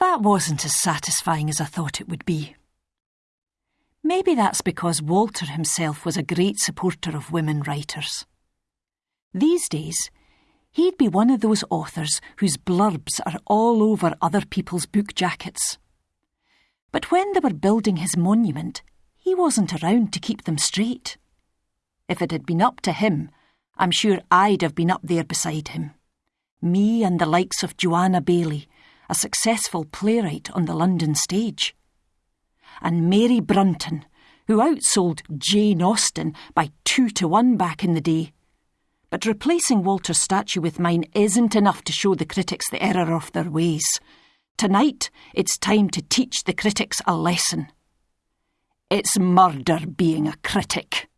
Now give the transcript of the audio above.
That wasn't as satisfying as I thought it would be. Maybe that's because Walter himself was a great supporter of women writers. These days, he'd be one of those authors whose blurbs are all over other people's book jackets. But when they were building his monument, he wasn't around to keep them straight. If it had been up to him, I'm sure I'd have been up there beside him. Me and the likes of Joanna Baillie, a successful playwright on the London stage. And Mary Brunton, who outsold Jane Austen by two to one back in the day. But replacing Walter's statue with mine isn't enough to show the critics the error of their ways. Tonight, it's time to teach the critics a lesson. It's murder being a critic.